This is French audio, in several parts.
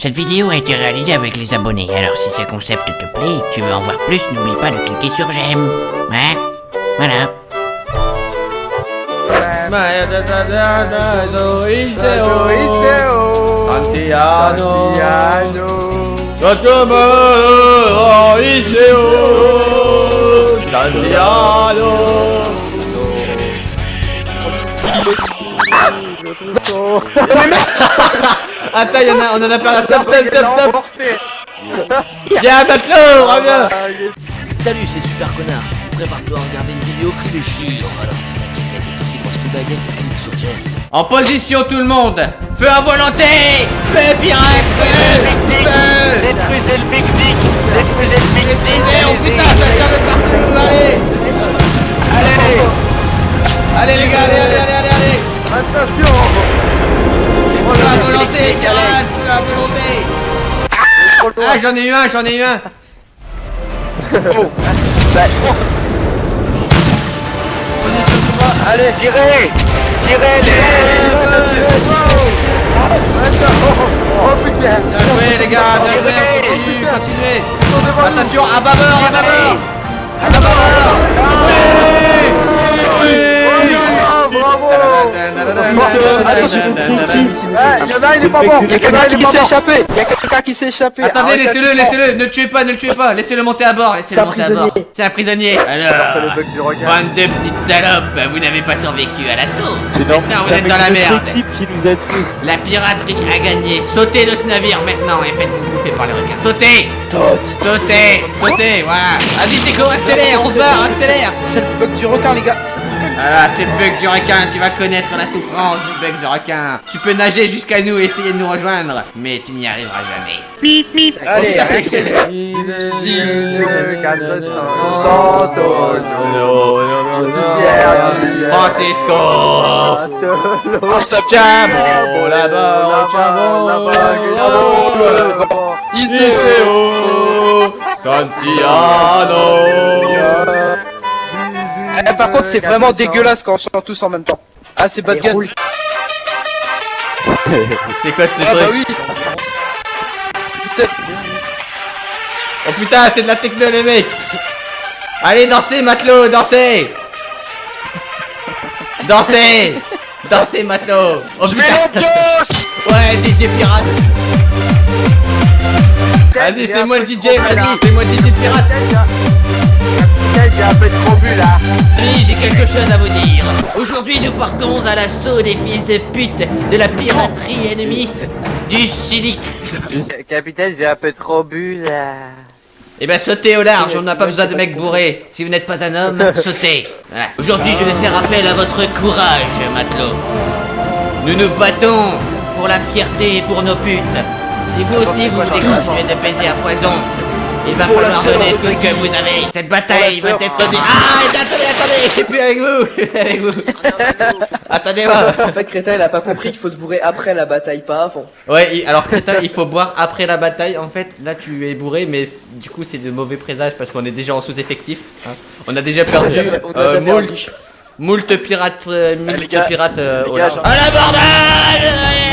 Cette vidéo a été réalisée avec les abonnés, alors si ce concept te plaît et que tu veux en voir plus, n'oublie pas de cliquer sur j'aime. Ouais, voilà. Attends, y en a, on en a parlé. Stop, stop, stop, stop. Viens, matelot, reviens. Salut, c'est Super Connard. Prépare-toi à regarder une vidéo qui déchire. Alors si ta est aussi grosse que baguette, clique sur j'aime. En position, tout le monde. Feu à volonté. Feu pirate, feu, feu. Détruisez le Big Dick Détruisez le Big Dick oh putain, ça tire de partout. Allez, Allez allez les gars, allez, allez, allez, allez, allez. Attention Feu à volonté, pirate, feu à volonté. Ah, j'en ai eu un, j'en ai eu un. Position de combat. Allez, tirez. Tirez les Oh putain. Bien joué les gars, bien joué, on continue, continuez Attention, à bâbord, à bâbord À bâbord Ah, il y en a, il est pas mort Il y a quelqu'un qui s'est échappé Il y a quelqu'un qui s'est échappé Attendez, laissez-le, la laissez-le, ne le tuez pas, ne le tuez pas, laissez-le monter à bord, laissez-le C'est un monter à bord. prisonnier. C'est un prisonnier. Alors, le bug du requin. bande de petites salopes, vous n'avez pas survécu à l'assaut. C'est normal. Maintenant, vous êtes dans la merde. équipe qui nous a tués. La piraterie a gagné. Sautez de ce navire maintenant et faites-vous bouffer par les requins. Sautez Sautez Sautez, voilà. Vas-y, Teco, accélère, on se barre, accélère. C'est le bug du requin, les gars Voilà, c'est le bug du requin, tu vas connaître la souffrance du bug du requin. Tu peux nager jusqu'à nous et essayer de nous rejoindre, mais tu n'y arriveras jamais. Allez, Francisco. Ciao là-bas, ciao Iseo Santiano Eh, Par contre, c'est vraiment dégueulasse quand on chante tous en même temps. Ah, c'est bad gun C'est quoi ce Ah bah truc oui. C'était- Oh putain, c'est de la techno les mecs. Allez, dansez matelot, dansez Dansez Dansez matelot Oh putain. Ouais, DJ pirate. Vas-y, c'est moi le DJ, vas-y, c'est moi le DJ pirate J'ai un peu trop bu là Oui, j'ai quelque chose à vous dire. Aujourd'hui, nous partons à l'assaut des fils de pute de la piraterie ennemie du Chili. Capitaine, j'ai un peu trop bu là Eh ben sautez au large, on n'a pas besoin de mecs bourrés. Si vous n'êtes pas un homme, sautez. Voilà. Aujourd'hui, je vais faire appel à votre courage, matelot. Nous nous battons pour la fierté et pour nos putes. Si vous aussi vous voulez continuer de baiser à foison, il va falloir donner tout ce que vous avez. Cette bataille va être... dé- Ah, attendez, attendez, je suis plus avec vous, avec vous. Attendez-moi. En fait, Crétin, il a pas compris qu'il faut se bourrer après la bataille, pas avant. Ouais, alors Crétin, il faut boire après la bataille. En fait, là tu es bourré, mais du coup c'est de mauvais présages parce qu'on est déjà en sous-effectif. hein. On a déjà perdu euh, moult, moult pirates, euh, moult gars, pirates euh, les gars, j'en- À l'abordage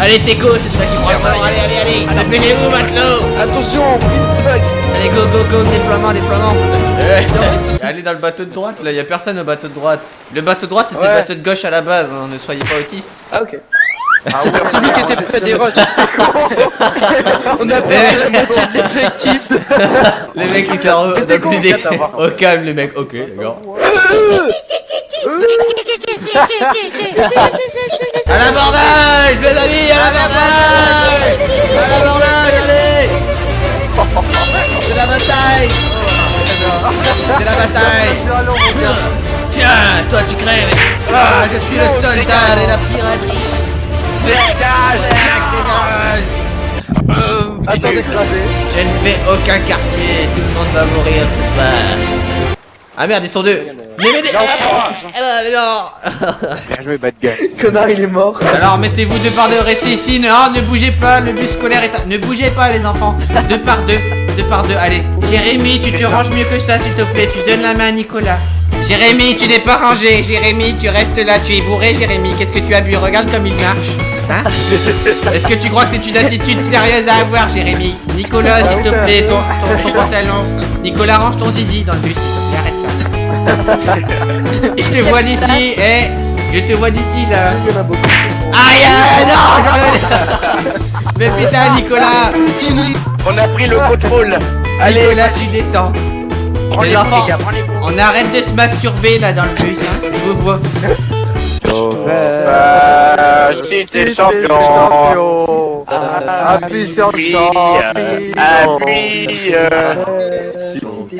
Allez Teco, c'est toi qui prends le volant. Allez, allez, allez, appelez-vous matelot Attention, bug Allez, go, go, go, déploiement, déploiement Eh, Allez dans le bateau de droite, là, y a personne au bateau de droite. Le bateau de droite était le bateau de gauche à la base, hein, ne soyez pas autistes. Ah, ok. Celui qui était près des roches On a perdu la moitié de l'effectif Les mecs ils sont C'était dans plus con, des... quatre à voir. Au calme les mecs, ok d'accord. À l'abordage mes amis, à l'abordage À l'abordage, allez. C'est la bataille. C'est la bataille. Tiens, toi tu crèves. Ah, je suis le soldat de la piraterie. Dégage, dégage Attends d'écraser Je ne fais aucun quartier, tout le monde va mourir ce soir. Ah merde, ils sont deux. Mais mais mais- Ah, mais non. Bien joué, bad guy. Connard, il est mort. Alors mettez-vous deux par deux, restez ici. Non, ne bougez pas, le bus scolaire est. à- Ne bougez pas les enfants. Deux par deux, deux par deux. Allez, Jérémy, tu te ranges mieux que ça, s'il te plaît. Tu donnes la main à Nicolas. Jérémy, tu n'es pas rangé. Jérémy, tu restes là. Tu es bourré, Jérémy. Qu'est-ce que tu as bu? Regarde comme il marche. Hein? Est-ce que tu crois que c'est une attitude sérieuse à avoir, Jérémy? Nicolas, s'il te plaît, ton, ton, ton pantalon. Nicolas, range ton zizi dans le bus. s'il te plaît, Arrête ça. Je te vois d'ici, eh Je te vois d'ici, là. Aïe, aïe, non j'en ai- Mais putain, Nicolas On a pris le contrôle. Allez, Nicolas, tu descends. prends les les enfants. coups, les gars, prends les coups. On arrête de se masturber, là, dans le bus, hein. Je vous vois. Si t'es champion. Appuie sur le Appuie, champion. appuie,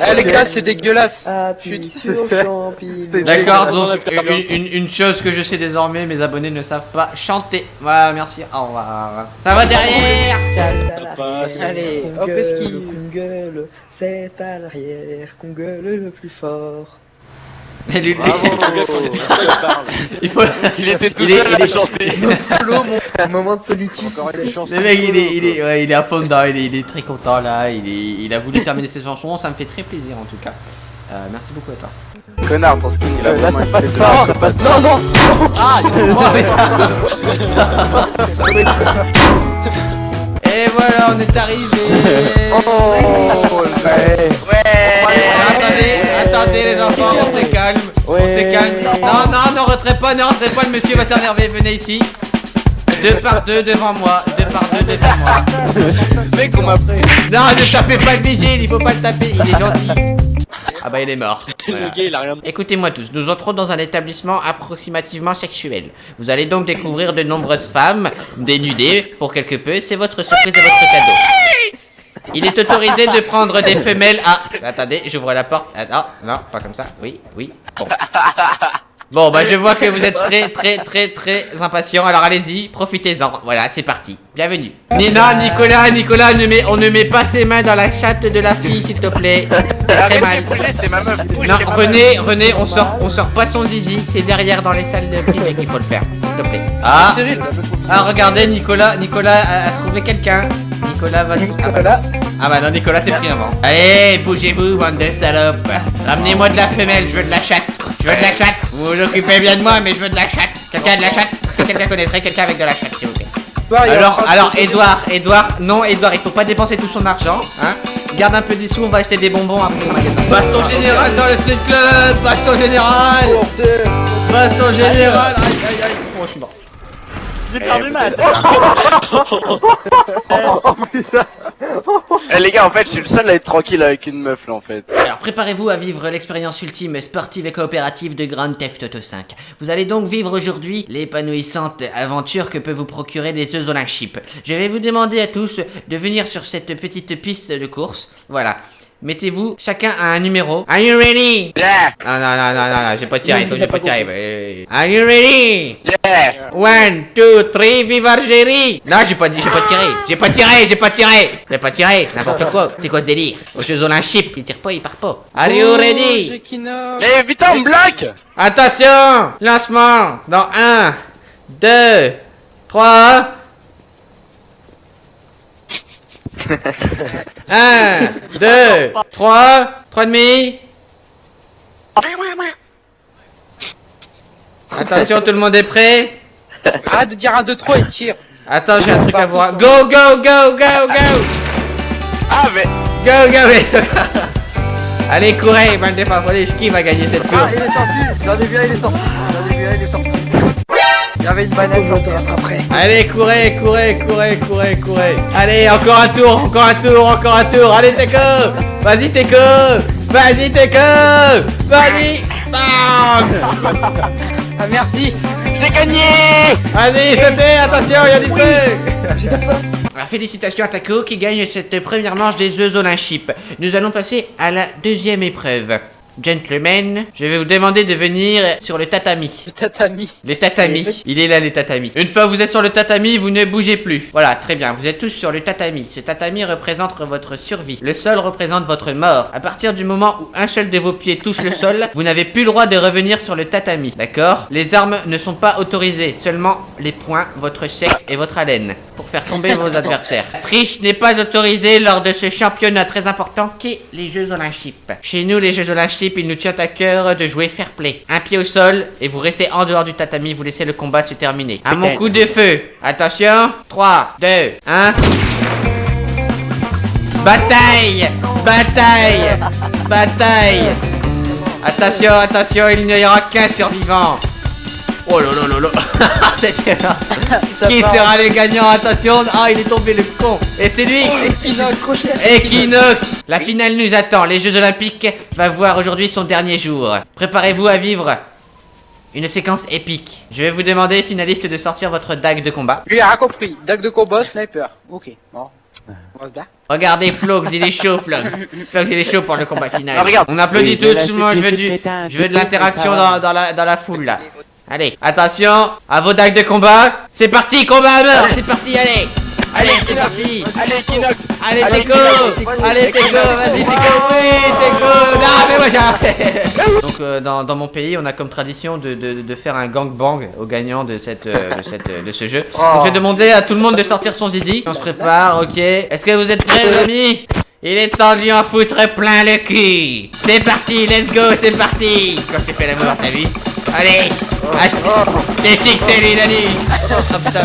Eh les gars, c'est dégueulasse. C'est- D'accord, donc une, une- une chose que je sais désormais, mes abonnés ne savent pas chanter. Voilà, merci, au revoir. Ça va derrière Allez, hop, gueule, esquive. gueule, c'est à l'arrière qu'on gueule le plus fort. Et lui- Il faut... Il était tout Il est- seul à est- chanter. Un moment de solitude. Encore une chance. Le mec, il est, il est, ouais, il est à fond dedans, il est, il est très content là, il, est, il a voulu terminer ses chansons, ça me fait très plaisir en tout cas. Euh, merci beaucoup à toi. Connard, ton skin il a Là, vraiment ça passe fait pas, ça passe Non, non Et voilà, on est arrivé. Oh, ouais. Ouais. Attendez, attendez les enfants, on se calme, on se calme. Non, non, ne rentrez pas, ne rentrez pas, le monsieur va s'énerver, venez ici. Deux par deux devant moi, deux par deux devant moi. Mec, on m'a pris. Non, ne tapez pas le vigile, il faut pas le taper, il est gentil. Ah bah il est mort. Voilà. Écoutez-moi tous, nous entrons dans un établissement approximativement sexuel. Vous allez donc découvrir de nombreuses femmes dénudées pour quelque peu, c'est votre surprise et votre cadeau. Il est autorisé de prendre des femelles à... Attendez, j'ouvre la porte. Ah, non, non, pas comme ça. Oui, oui, bon. Bon, bah je vois que vous êtes très, très, très, très impatient. Alors allez-y, profitez-en. Voilà, c'est parti. Bienvenue. Ni- non, Nicolas, Nicolas, ne met, on ne met pas ses mains dans la chatte de la fille, s'il te plaît. C'est très mal. Non, René, René, on sort, on sort pas son zizi, c'est derrière dans les salles de privé qu'il faut le faire, s'il te plaît. Ah, ah, regardez, Nicolas, Nicolas a, a trouvé quelqu'un. Nicolas va. Ah bah, ah bah non, Nicolas c'est pris avant. Allez, bougez-vous, bande de salopes. Ramenez-moi de la femelle, je veux de la chatte. Je veux de la chatte. Vous vous occupez bien de moi, mais je veux de la chatte. Quelqu'un a de la chatte Quelqu'un connaîtrait quelqu'un avec de la chatte, s'il vous plaît. Alors, alors, Edouard, Edouard, non, Edouard, il faut pas dépenser tout son argent, hein. Garde un peu des sous, on va acheter des bonbons après au magasin. Baston général dans le street club, baston général, baston général. Aïe, aïe, aïe. Bon, je suis mort. J'ai perdu ma Eh les gars, en fait, je suis le seul à être tranquille avec une meuf là en fait. Alors préparez-vous à vivre l'expérience ultime sportive et coopérative de Grand Theft Auto 5. Vous allez donc vivre aujourd'hui l'épanouissante aventure que peut vous procurer les œufs Olympiques. Je vais vous demander à tous de venir sur cette petite piste de course. Voilà. Mettez-vous chacun à un numéro. Are you ready? Yeah, Non, non, non, non, non, non, j'ai pas tiré, toi, j'ai pas tiré. Are you ready? yeah. One, two, three, vive Algérie Non, j'ai pas dit, j'ai pas tiré, j'ai pas tiré, j'ai pas tiré J'ai pas tiré, n'importe quoi, c'est quoi ce délire? Aux Jeux Olympiques, il tire pas, il part pas. Are you ready? Eh, vite on me bloque Attention Lancement Dans 1, 2, 3... 1, 2, 3, 3 demi... Attention, tout le monde est prêt. Arrête de dire un, deux, trois et tire. Attends, j'ai un truc à voir. Go, go, go, go, go. Ah, mais. Go, go, go. Allez, courez, bande de qui va gagner cette Ah, course. il est sorti. J'en ai vu un, il est sorti. J'en ai vu un, il est sorti Il y avait une banane sur terre après. Allez, courez, courez, courez, courez, courez. Allez, encore un tour, encore un tour, encore un tour. Allez, Teco Vas-y, Teco Vas-y, Teco Vas-y. Bam. Ah merci. J'ai gagné. Vas-y, sautez, attention, il y a du feu. Alors, Félicitations à Taco qui gagne cette première manche des Jeux Olympiques. Nous allons passer à la deuxième épreuve. Gentlemen, je vais vous demander de venir sur le tatami. Le tatami. Les tatamis. Il est là, les tatamis. Une fois que vous êtes sur le tatami, vous ne bougez plus. Voilà, très bien. Vous êtes tous sur le tatami. Ce tatami représente votre survie. Le sol représente votre mort. À partir du moment où un seul de vos pieds touche le sol, vous n'avez plus le droit de revenir sur le tatami. D'accord? Les armes ne sont pas autorisées. Seulement les poings, votre sexe et votre haleine. Pour faire tomber vos adversaires. Triche n'est pas autorisée lors de ce championnat très important qu'est les Jeux Olympiques. Chez nous, les Jeux Olympiques il nous tient à cœur de jouer fair play. Un pied au sol, et vous restez en dehors du tatami, vous laissez le combat se terminer. À mon coup de feu, attention, 3, 2, 1... Bataille. Bataille. Bataille. Attention, attention, il n'y aura qu'un survivant Oh là là là. Qui sera le gagnant Attention Ah, il est tombé le con Et c'est lui accroché Equinox La finale nous attend. Les Jeux Olympiques va voir aujourd'hui son dernier jour. Préparez-vous à vivre une séquence épique. Je vais vous demander, finaliste, de sortir votre dague de combat. Lui a compris. Dague de combat, sniper. Ok, bon. Regardez Flox, il est chaud, Flox. Flox, il est chaud pour le combat final. Ah, regarde. On applaudit Oui, tous. Moi, je veux du, je veux de l'interaction dans, dans la, dans la foule là. Allez, attention, à vos dagues de combat. C'est parti, combat à mort. C'est parti, allez. Allez, c'est parti. Allez, Equinox Allez, Teco Allez, Teco Vas-y, Teco Oui, Teco Non, mais moi j'ai... Donc, euh, dans, dans mon pays, on a comme tradition de, de, de faire un gangbang au gagnant de, cette, euh, de, cette, euh, de ce jeu. Donc, je vais demander à tout le monde de sortir son zizi. On se prépare, ok. Est-ce que vous êtes prêts, les amis? Il est temps de lui en foutre plein le cul C'est parti, let's go, c'est parti Quand tu fais l'amour, t'as vu Allez Ah, c'est- T'es sick, t'es lui, Dani Oh putain,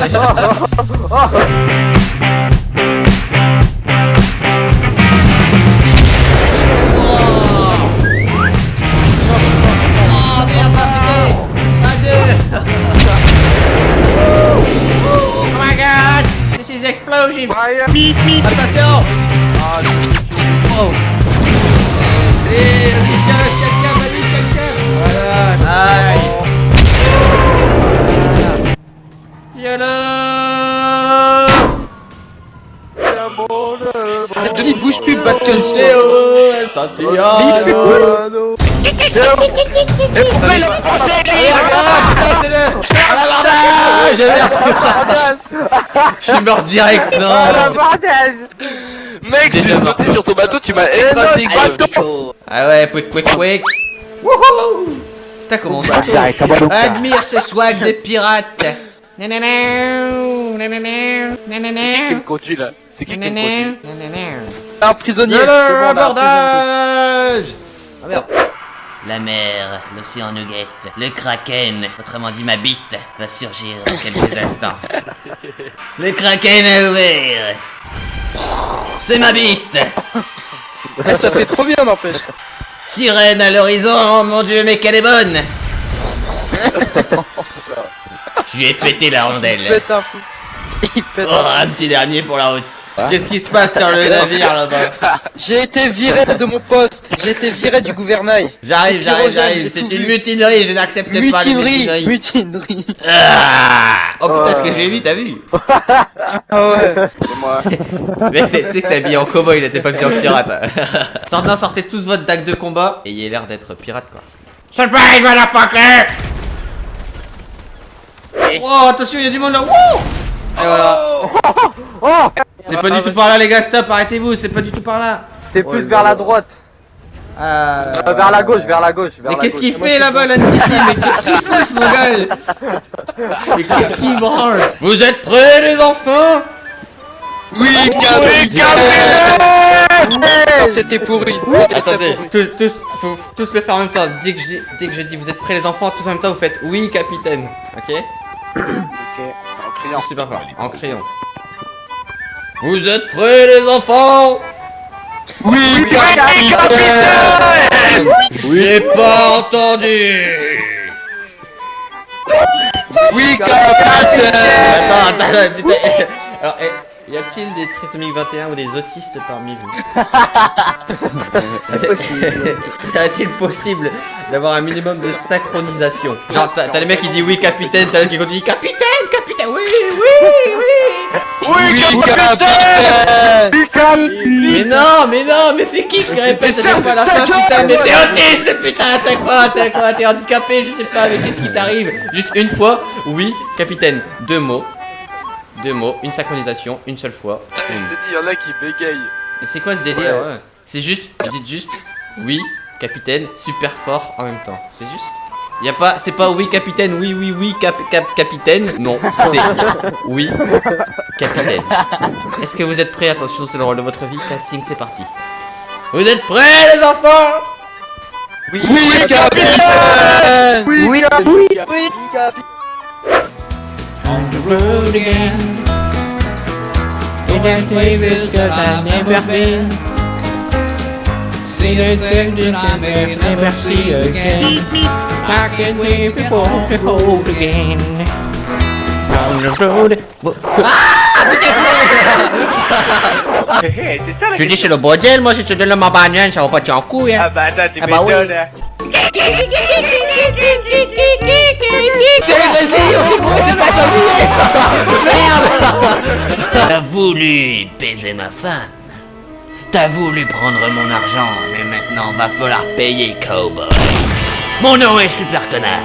Bouge plus, bat que CEO Santiago Mais pourquoi il a pensé Allez, regarde, putain, c'est le... À l'abordage Je suis mort direct, non. Mec, j'ai sauté sur ton bateau, tu m'as écrasé bateau Ah ouais, quick, quick, quick Wouhou. T'as commencé. Admire ce swag de pirate Nanana, nanana, nanana, Qui me conduit là C'est qui qui me conduit nanana, un prisonnier. un abordage Ah merde La mer, l'océan nugget, le kraken, autrement dit ma bite, va surgir dans quelques instants. Le kraken a ouvert C'est ma bite ça fait trop bien, n'empêche. Sirène à l'horizon, oh mon dieu, mais qu'elle est bonne Je lui ai pété la Il rondelle. pète un fou. Il pète Oh, un un petit dernier pour la route. Qu'est-ce qui se passe sur le navire là-bas? J'ai été viré de mon poste. J'ai été viré du gouvernail. J'arrive, j'arrive, j'arrive. C'est une mutinerie, je n'accepte pas les Mutinerie, mutineries. mutinerie. Ah oh putain, ce que j'ai vu, t'as vu? Ah ouais. C'est moi Mec, tu sais que t'es habillé en cowboy, là, t'es pas bien en pirate. Sortez, sortez tous votre dague de combat. Ayez l'air d'être pirate, quoi. Surprise, motherfucker Oh, attention, il y a du monde là. Wouh Et voilà. C'est pas du tout par là, les gars, stop, arrêtez-vous, c'est pas du tout par là. C'est plus vers la droite. Euh... Euh, vers la gauche, vers la gauche. vers Mais qu'est-ce qu'il fait là-bas, la Titi Mais qu'est-ce qu'il fout, ce mongol Mais qu'est-ce qu'il branle? Vous êtes prêts, les enfants? Oui, capitaine Ah, C'était pourri. Attendez, tous, tous, faut tous le faire en même temps. Dès que, je dis, dès que je dis vous êtes prêts, les enfants, tous en même temps, vous faites oui, capitaine. Ok? Ok, Super fort, en crayon. Vous êtes prêts, les enfants? Oui, capitaine J'ai pas entendu Oui, capitaine. Attends, attends, attends, putain. Alors, eh, y a-t-il des trisomiques 21 ou des autistes parmi vous? C'est possible. Serait-il possible? D'avoir un minimum de synchronisation. Genre, t'as le mec qui dit oui, capitaine, t'as l'autre qui continue capitaine, capitaine, oui, oui, oui. Oui, capitaine. Mais non, mais non, mais c'est qui qui répète à chaque fois à la fin Putain, mais t'es autiste, putain, t'as quoi, t'as quoi, t'es handicapé, je sais pas, mais qu'est-ce qui t'arrive? Juste une fois, oui, capitaine, deux mots, deux mots, une synchronisation, une seule fois, Je une. t'ai dit, y'en a qui bégayent. C'est quoi ce délire ouais. C'est juste, vous dites juste, oui, capitaine, super fort en même temps, c'est juste. Y a pas, c'est pas oui capitaine, oui oui oui cap, cap capitaine, non, c'est oui capitaine. Est-ce que vous êtes prêts? Attention, c'est le rôle de votre vie, casting, c'est parti. Vous êtes prêts les enfants? Oui, capitaine! Oui, Oui, oui, Oui, Capi On the road again. In that places that I've never been. See the things that I may never see again. I can wait before the hold again. On the road. Ah Je dis c'est le bordel moi si tu donnes ma bagnole ça va pas en couille hein. Ah bah attends, tu Ah bah m'étonnes, hein. On s'est couru, c'est pas sanglier Merde T'as voulu baiser ma femme T'as voulu prendre mon argent, mais maintenant va falloir payer, cowboy. Mon nom est Super Connard